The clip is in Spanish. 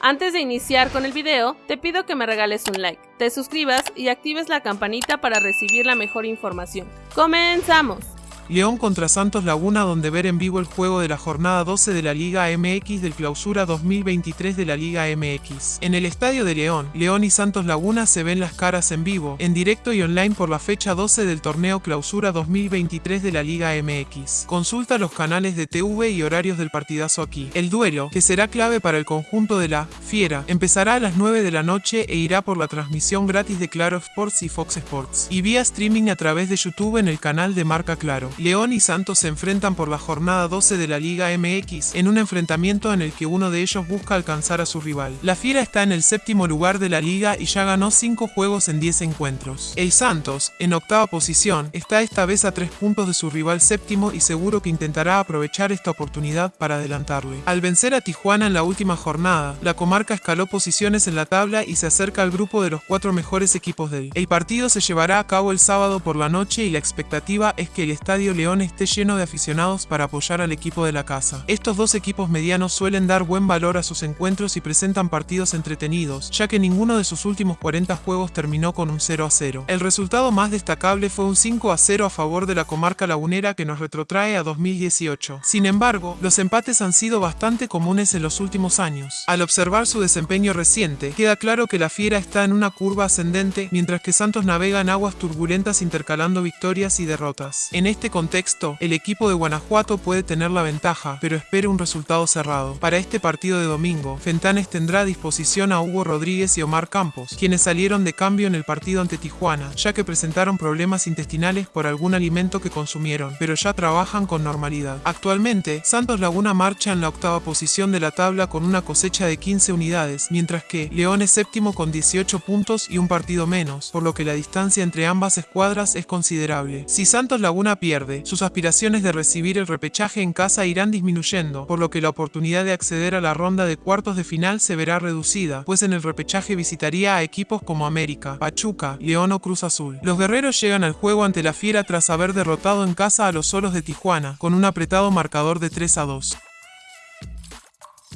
Antes de iniciar con el video, te pido que me regales un like, te suscribas y actives la campanita para recibir la mejor información. ¡Comenzamos! León contra Santos Laguna donde ver en vivo el juego de la jornada 12 de la Liga MX del Clausura 2023 de la Liga MX. En el Estadio de León, León y Santos Laguna se ven las caras en vivo, en directo y online por la fecha 12 del torneo Clausura 2023 de la Liga MX. Consulta los canales de TV y horarios del partidazo aquí. El duelo, que será clave para el conjunto de la Fiera, empezará a las 9 de la noche e irá por la transmisión gratis de Claro Sports y Fox Sports, y vía streaming a través de YouTube en el canal de Marca Claro. León y Santos se enfrentan por la jornada 12 de la Liga MX, en un enfrentamiento en el que uno de ellos busca alcanzar a su rival. La Fiera está en el séptimo lugar de la liga y ya ganó 5 juegos en 10 encuentros. El Santos, en octava posición, está esta vez a 3 puntos de su rival séptimo y seguro que intentará aprovechar esta oportunidad para adelantarle. Al vencer a Tijuana en la última jornada, la comarca escaló posiciones en la tabla y se acerca al grupo de los cuatro mejores equipos del. El partido se llevará a cabo el sábado por la noche y la expectativa es que el estadio León esté lleno de aficionados para apoyar al equipo de la casa. Estos dos equipos medianos suelen dar buen valor a sus encuentros y presentan partidos entretenidos, ya que ninguno de sus últimos 40 juegos terminó con un 0 a 0. El resultado más destacable fue un 5 a 0 a favor de la comarca lagunera que nos retrotrae a 2018. Sin embargo, los empates han sido bastante comunes en los últimos años. Al observar su desempeño reciente, queda claro que la fiera está en una curva ascendente, mientras que Santos navega en aguas turbulentas intercalando victorias y derrotas. En este contexto, el equipo de Guanajuato puede tener la ventaja, pero espera un resultado cerrado. Para este partido de domingo, Fentanes tendrá a disposición a Hugo Rodríguez y Omar Campos, quienes salieron de cambio en el partido ante Tijuana, ya que presentaron problemas intestinales por algún alimento que consumieron, pero ya trabajan con normalidad. Actualmente, Santos Laguna marcha en la octava posición de la tabla con una cosecha de 15 unidades, mientras que León es séptimo con 18 puntos y un partido menos, por lo que la distancia entre ambas escuadras es considerable. Si Santos Laguna sus aspiraciones de recibir el repechaje en casa irán disminuyendo, por lo que la oportunidad de acceder a la ronda de cuartos de final se verá reducida, pues en el repechaje visitaría a equipos como América, Pachuca, León o Cruz Azul. Los guerreros llegan al juego ante la Fiera tras haber derrotado en casa a los solos de Tijuana, con un apretado marcador de 3 a 2.